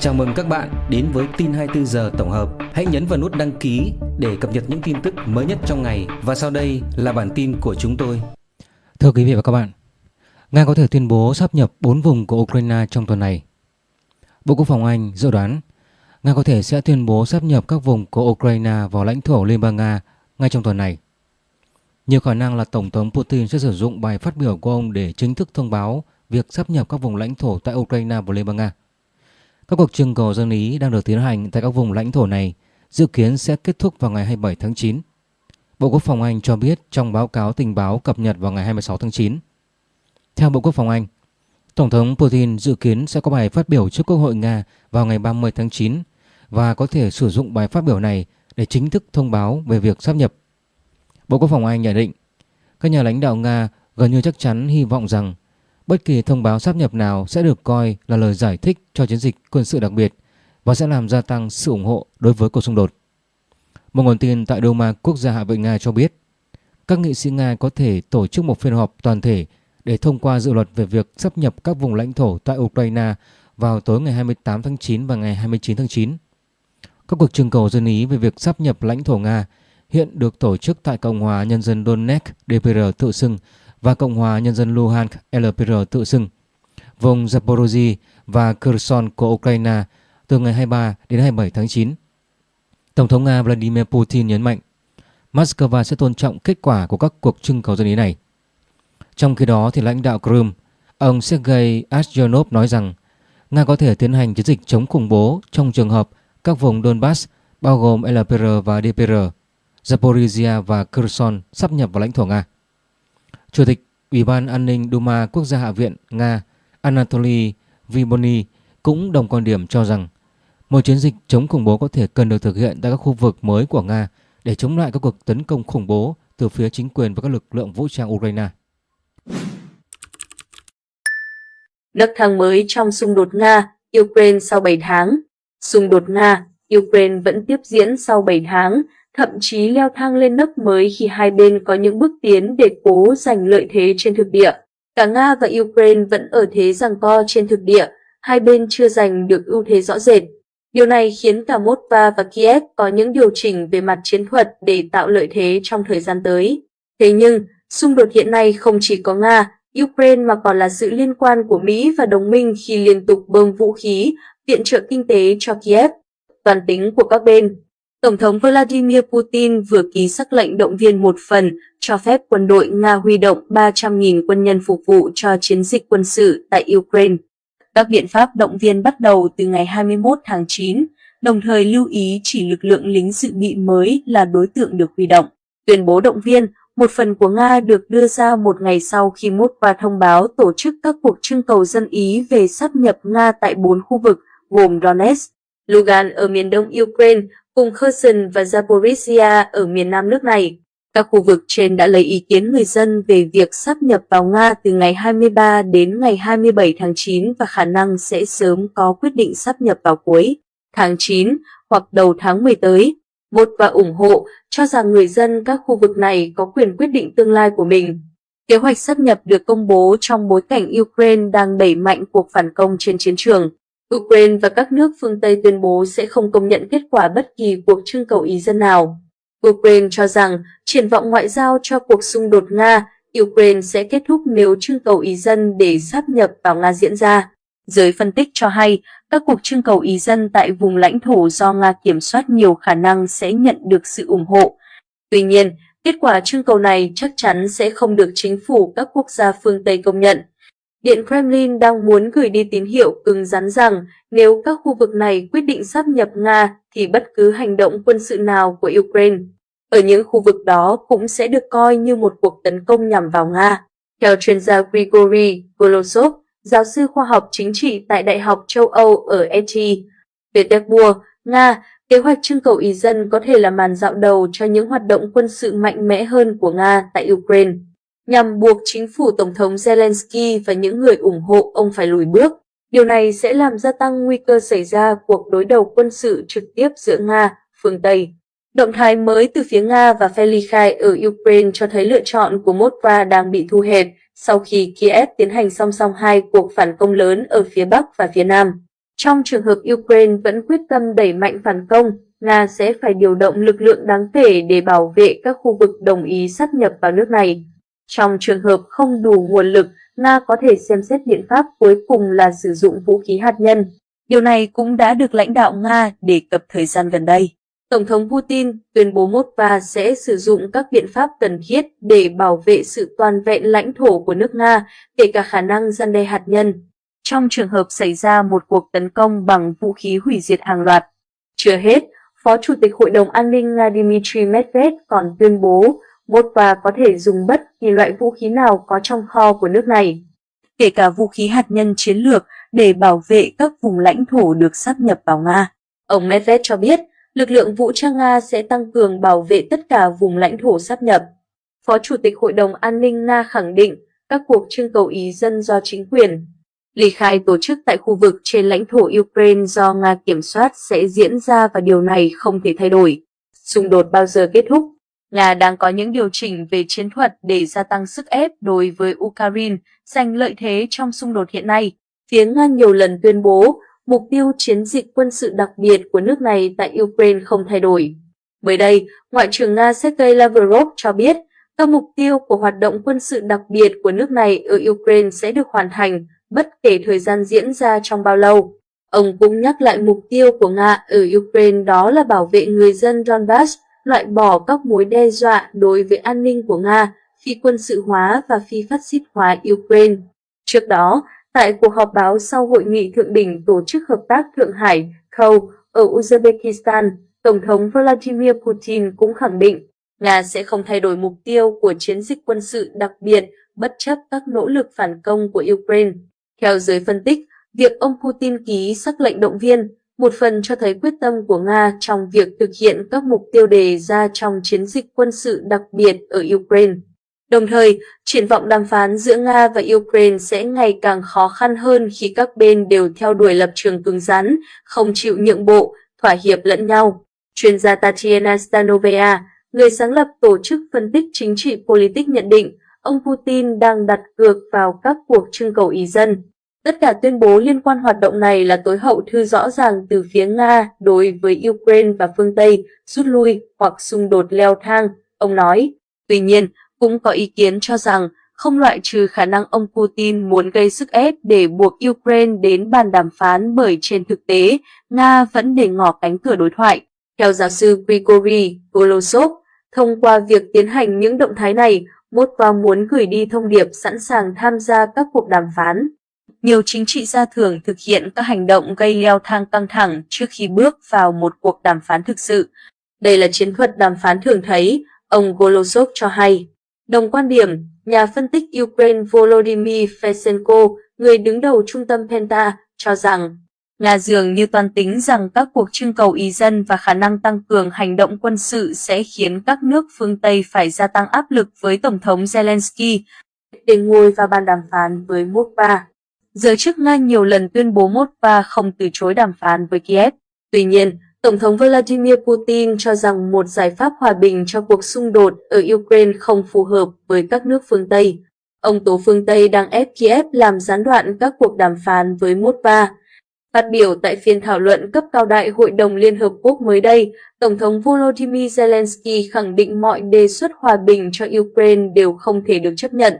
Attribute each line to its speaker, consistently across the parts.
Speaker 1: Chào mừng các bạn đến với tin 24 giờ tổng hợp. Hãy nhấn vào nút đăng ký để cập nhật những tin tức mới nhất trong ngày và sau đây là bản tin của chúng tôi.
Speaker 2: Thưa quý vị và các bạn, Nga có thể tuyên bố sắp nhập 4 vùng của Ukraine trong tuần này. Bộ Quốc phòng Anh dự đoán Nga có thể sẽ tuyên bố sắp nhập các vùng của Ukraine vào lãnh thổ Liên bang Nga ngay trong tuần này. Nhiều khả năng là Tổng thống Putin sẽ sử dụng bài phát biểu của ông để chính thức thông báo việc sắp nhập các vùng lãnh thổ tại Ukraine và Liên bang Nga. Các cuộc trưng cầu dân Ý đang được tiến hành tại các vùng lãnh thổ này dự kiến sẽ kết thúc vào ngày 27 tháng 9. Bộ Quốc phòng Anh cho biết trong báo cáo tình báo cập nhật vào ngày 26 tháng 9. Theo Bộ Quốc phòng Anh, Tổng thống Putin dự kiến sẽ có bài phát biểu trước Quốc hội Nga vào ngày 30 tháng 9 và có thể sử dụng bài phát biểu này để chính thức thông báo về việc sắp nhập. Bộ Quốc phòng Anh nhận định các nhà lãnh đạo Nga gần như chắc chắn hy vọng rằng Bất kỳ thông báo sáp nhập nào sẽ được coi là lời giải thích cho chiến dịch quân sự đặc biệt và sẽ làm gia tăng sự ủng hộ đối với cuộc xung đột. Một nguồn tin tại Duma, Quốc gia Hạ viện Nga cho biết, các nghị sĩ Nga có thể tổ chức một phiên họp toàn thể để thông qua dự luật về việc sắp nhập các vùng lãnh thổ tại Ukraine vào tối ngày 28 tháng 9 và ngày 29 tháng 9. Các cuộc trưng cầu dân Ý về việc sắp nhập lãnh thổ Nga hiện được tổ chức tại Cộng hòa Nhân dân Donetsk DPR tự xưng và Cộng hòa Nhân dân Luhansk LPR tự xưng, vùng Zaporozhye và Kherson của Ukraine từ ngày 23 đến 27 tháng 9. Tổng thống Nga Vladimir Putin nhấn mạnh Moscow sẽ tôn trọng kết quả của các cuộc trưng cầu dân ý này. Trong khi đó, thì lãnh đạo Crimea, ông Sergei Asyonov nói rằng Nga có thể tiến hành chiến dịch chống khủng bố trong trường hợp các vùng Donbass bao gồm LPR và DPR, Zaporizhia và Kherson sắp nhập vào lãnh thổ Nga. Chủ tịch Ủy ban An ninh Duma Quốc gia Hạ viện Nga Anatoly Vibony cũng đồng quan điểm cho rằng một chiến dịch chống khủng bố có thể cần được thực hiện tại các khu vực mới của Nga để chống lại các cuộc tấn công khủng bố từ phía chính quyền và các lực lượng vũ trang Ukraine.
Speaker 3: Nấc thang mới trong xung đột Nga-Ukraine sau 7 tháng Xung đột Nga-Ukraine vẫn tiếp diễn sau 7 tháng thậm chí leo thang lên nấc mới khi hai bên có những bước tiến để cố giành lợi thế trên thực địa. Cả Nga và Ukraine vẫn ở thế giằng co trên thực địa, hai bên chưa giành được ưu thế rõ rệt. Điều này khiến cả Moscow và Kiev có những điều chỉnh về mặt chiến thuật để tạo lợi thế trong thời gian tới. Thế nhưng, xung đột hiện nay không chỉ có Nga, Ukraine mà còn là sự liên quan của Mỹ và đồng minh khi liên tục bơm vũ khí, viện trợ kinh tế cho Kiev. Toàn tính của các bên Tổng thống Vladimir Putin vừa ký sắc lệnh động viên một phần cho phép quân đội Nga huy động 300.000 quân nhân phục vụ cho chiến dịch quân sự tại Ukraine. Các biện pháp động viên bắt đầu từ ngày 21 tháng 9, đồng thời lưu ý chỉ lực lượng lính dự bị mới là đối tượng được huy động. Tuyên bố động viên, một phần của Nga được đưa ra một ngày sau khi Moscow thông báo tổ chức các cuộc trưng cầu dân Ý về sắp nhập Nga tại bốn khu vực gồm Donetsk, Lugan ở miền đông Ukraine, cùng Kherson và Zaporizhia ở miền nam nước này. Các khu vực trên đã lấy ý kiến người dân về việc sắp nhập vào Nga từ ngày 23 đến ngày 27 tháng 9 và khả năng sẽ sớm có quyết định sắp nhập vào cuối tháng 9 hoặc đầu tháng 10 tới. Một và ủng hộ cho rằng người dân các khu vực này có quyền quyết định tương lai của mình. Kế hoạch sắp nhập được công bố trong bối cảnh Ukraine đang đẩy mạnh cuộc phản công trên chiến trường. Ukraine và các nước phương Tây tuyên bố sẽ không công nhận kết quả bất kỳ cuộc trưng cầu ý dân nào. Ukraine cho rằng triển vọng ngoại giao cho cuộc xung đột Nga, Ukraine sẽ kết thúc nếu trưng cầu ý dân để sáp nhập vào Nga diễn ra. Giới phân tích cho hay, các cuộc trưng cầu ý dân tại vùng lãnh thổ do Nga kiểm soát nhiều khả năng sẽ nhận được sự ủng hộ. Tuy nhiên, kết quả trưng cầu này chắc chắn sẽ không được chính phủ các quốc gia phương Tây công nhận. Điện Kremlin đang muốn gửi đi tín hiệu cứng rắn rằng nếu các khu vực này quyết định sắp nhập Nga thì bất cứ hành động quân sự nào của Ukraine ở những khu vực đó cũng sẽ được coi như một cuộc tấn công nhằm vào Nga. Theo chuyên gia Grigory Golosov, giáo sư khoa học chính trị tại Đại học châu Âu ở ET, Petersburg, Nga, kế hoạch trưng cầu ý dân có thể là màn dạo đầu cho những hoạt động quân sự mạnh mẽ hơn của Nga tại Ukraine nhằm buộc chính phủ Tổng thống Zelensky và những người ủng hộ ông phải lùi bước. Điều này sẽ làm gia tăng nguy cơ xảy ra cuộc đối đầu quân sự trực tiếp giữa Nga, phương Tây. Động thái mới từ phía Nga và phe ly khai ở Ukraine cho thấy lựa chọn của Moscow đang bị thu hẹp sau khi Kiev tiến hành song song hai cuộc phản công lớn ở phía Bắc và phía Nam. Trong trường hợp Ukraine vẫn quyết tâm đẩy mạnh phản công, Nga sẽ phải điều động lực lượng đáng kể để bảo vệ các khu vực đồng ý sát nhập vào nước này. Trong trường hợp không đủ nguồn lực, Nga có thể xem xét biện pháp cuối cùng là sử dụng vũ khí hạt nhân. Điều này cũng đã được lãnh đạo Nga đề cập thời gian gần đây. Tổng thống Putin tuyên bố Moscow sẽ sử dụng các biện pháp cần thiết để bảo vệ sự toàn vẹn lãnh thổ của nước Nga, kể cả khả năng gian đe hạt nhân, trong trường hợp xảy ra một cuộc tấn công bằng vũ khí hủy diệt hàng loạt. Chưa hết, Phó Chủ tịch Hội đồng An ninh Nga Dmitry Medvedev còn tuyên bố Moscow có thể dùng bất kỳ loại vũ khí nào có trong kho của nước này, kể cả vũ khí hạt nhân chiến lược để bảo vệ các vùng lãnh thổ được sáp nhập vào Nga. Ông Medved cho biết, lực lượng vũ trang Nga sẽ tăng cường bảo vệ tất cả vùng lãnh thổ sáp nhập. Phó Chủ tịch Hội đồng An ninh Nga khẳng định các cuộc trưng cầu ý dân do chính quyền ly khai tổ chức tại khu vực trên lãnh thổ Ukraine do Nga kiểm soát sẽ diễn ra và điều này không thể thay đổi. Xung đột bao giờ kết thúc? Nga đang có những điều chỉnh về chiến thuật để gia tăng sức ép đối với Ukraine, giành lợi thế trong xung đột hiện nay. Phía Nga nhiều lần tuyên bố mục tiêu chiến dịch quân sự đặc biệt của nước này tại Ukraine không thay đổi. Mới đây, Ngoại trưởng Nga Sergei Lavrov cho biết các mục tiêu của hoạt động quân sự đặc biệt của nước này ở Ukraine sẽ được hoàn thành bất kể thời gian diễn ra trong bao lâu. Ông cũng nhắc lại mục tiêu của Nga ở Ukraine đó là bảo vệ người dân Donbass, loại bỏ các mối đe dọa đối với an ninh của Nga, phi quân sự hóa và phi phát xít hóa Ukraine. Trước đó, tại cuộc họp báo sau hội nghị thượng đỉnh Tổ chức Hợp tác Thượng Hải khâu ở Uzbekistan, Tổng thống Vladimir Putin cũng khẳng định Nga sẽ không thay đổi mục tiêu của chiến dịch quân sự đặc biệt bất chấp các nỗ lực phản công của Ukraine. Theo giới phân tích, việc ông Putin ký sắc lệnh động viên một phần cho thấy quyết tâm của Nga trong việc thực hiện các mục tiêu đề ra trong chiến dịch quân sự đặc biệt ở Ukraine. Đồng thời, triển vọng đàm phán giữa Nga và Ukraine sẽ ngày càng khó khăn hơn khi các bên đều theo đuổi lập trường cứng rắn, không chịu nhượng bộ, thỏa hiệp lẫn nhau. Chuyên gia Tatiana Stanovea, người sáng lập tổ chức phân tích chính trị politics nhận định, ông Putin đang đặt cược vào các cuộc trưng cầu ý dân. Tất cả tuyên bố liên quan hoạt động này là tối hậu thư rõ ràng từ phía Nga đối với Ukraine và phương Tây rút lui hoặc xung đột leo thang, ông nói. Tuy nhiên, cũng có ý kiến cho rằng không loại trừ khả năng ông Putin muốn gây sức ép để buộc Ukraine đến bàn đàm phán bởi trên thực tế, Nga vẫn để ngỏ cánh cửa đối thoại. Theo giáo sư Grigory Golosov, thông qua việc tiến hành những động thái này, Moscow muốn gửi đi thông điệp sẵn sàng tham gia các cuộc đàm phán nhiều chính trị gia thường thực hiện các hành động gây leo thang căng thẳng trước khi bước vào một cuộc đàm phán thực sự. Đây là chiến thuật đàm phán thường thấy, ông Golosov cho hay. Đồng quan điểm, nhà phân tích Ukraine Volodymyr Fesenko, người đứng đầu trung tâm Penta, cho rằng Nga dường như toàn tính rằng các cuộc trưng cầu ý dân và khả năng tăng cường hành động quân sự sẽ khiến các nước phương Tây phải gia tăng áp lực với Tổng thống Zelensky để ngồi vào bàn đàm phán với Moscow. Giới chức Nga nhiều lần tuyên bố Moscow không từ chối đàm phán với Kiev. Tuy nhiên, Tổng thống Vladimir Putin cho rằng một giải pháp hòa bình cho cuộc xung đột ở Ukraine không phù hợp với các nước phương Tây. Ông tố phương Tây đang ép Kiev làm gián đoạn các cuộc đàm phán với Moscow. Phát biểu tại phiên thảo luận cấp cao đại Hội đồng Liên Hợp Quốc mới đây, Tổng thống Volodymyr Zelensky khẳng định mọi đề xuất hòa bình cho Ukraine đều không thể được chấp nhận,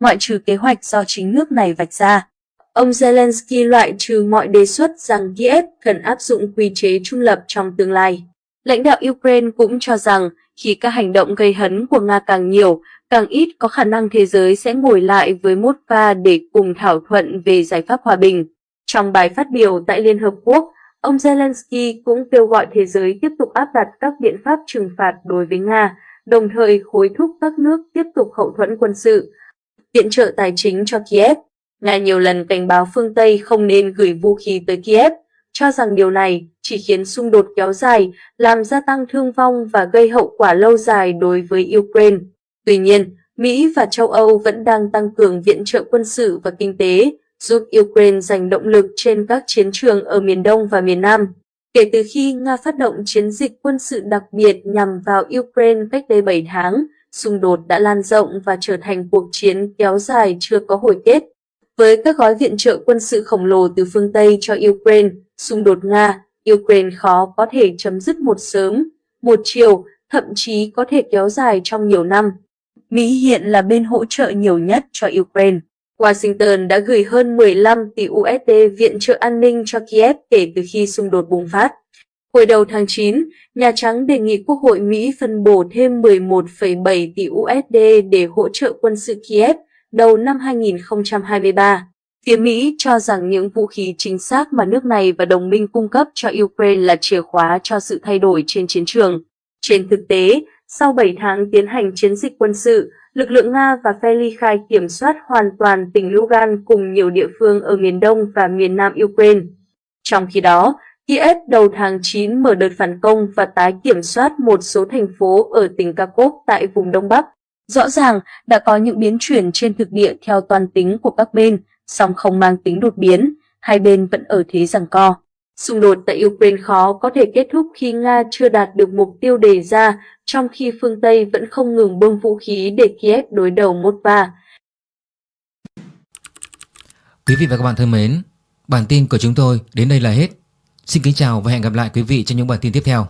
Speaker 3: ngoại trừ kế hoạch do chính nước này vạch ra. Ông Zelensky loại trừ mọi đề xuất rằng Kiev cần áp dụng quy chế trung lập trong tương lai. Lãnh đạo Ukraine cũng cho rằng khi các hành động gây hấn của Nga càng nhiều, càng ít có khả năng thế giới sẽ ngồi lại với Moscow để cùng thảo thuận về giải pháp hòa bình. Trong bài phát biểu tại Liên Hợp Quốc, ông Zelensky cũng kêu gọi thế giới tiếp tục áp đặt các biện pháp trừng phạt đối với Nga, đồng thời hối thúc các nước tiếp tục hậu thuẫn quân sự, viện trợ tài chính cho Kiev. Nga nhiều lần cảnh báo phương Tây không nên gửi vũ khí tới Kiev, cho rằng điều này chỉ khiến xung đột kéo dài, làm gia tăng thương vong và gây hậu quả lâu dài đối với Ukraine. Tuy nhiên, Mỹ và châu Âu vẫn đang tăng cường viện trợ quân sự và kinh tế, giúp Ukraine giành động lực trên các chiến trường ở miền Đông và miền Nam. Kể từ khi Nga phát động chiến dịch quân sự đặc biệt nhằm vào Ukraine cách đây 7 tháng, xung đột đã lan rộng và trở thành cuộc chiến kéo dài chưa có hồi kết. Với các gói viện trợ quân sự khổng lồ từ phương Tây cho Ukraine, xung đột Nga-Ukraine khó có thể chấm dứt một sớm, một chiều, thậm chí có thể kéo dài trong nhiều năm. Mỹ hiện là bên hỗ trợ nhiều nhất cho Ukraine. Washington đã gửi hơn 15 tỷ USD viện trợ an ninh cho Kiev kể từ khi xung đột bùng phát. Hồi đầu tháng 9, Nhà Trắng đề nghị Quốc hội Mỹ phân bổ thêm 11,7 tỷ USD để hỗ trợ quân sự Kiev đầu năm 2023. Phía Mỹ cho rằng những vũ khí chính xác mà nước này và đồng minh cung cấp cho Ukraine là chìa khóa cho sự thay đổi trên chiến trường. Trên thực tế, sau 7 tháng tiến hành chiến dịch quân sự, lực lượng Nga và phe ly khai kiểm soát hoàn toàn tỉnh Lugan cùng nhiều địa phương ở miền đông và miền nam Ukraine. Trong khi đó, Kiev đầu tháng 9 mở đợt phản công và tái kiểm soát một số thành phố ở tỉnh Kharkov tại vùng Đông Bắc. Rõ ràng đã có những biến chuyển trên thực địa theo toàn tính của các bên, song không mang tính đột biến, hai bên vẫn ở thế giằng co. Xung đột tại Ukraine khó có thể kết thúc khi Nga chưa đạt được mục tiêu đề ra, trong khi phương Tây vẫn không ngừng bơm vũ khí để Kiev đối đầu Moscow.
Speaker 2: Quý vị và các bạn thân mến, bản tin của chúng tôi đến đây là hết. Xin kính chào và hẹn gặp lại quý vị trong những bản tin tiếp theo.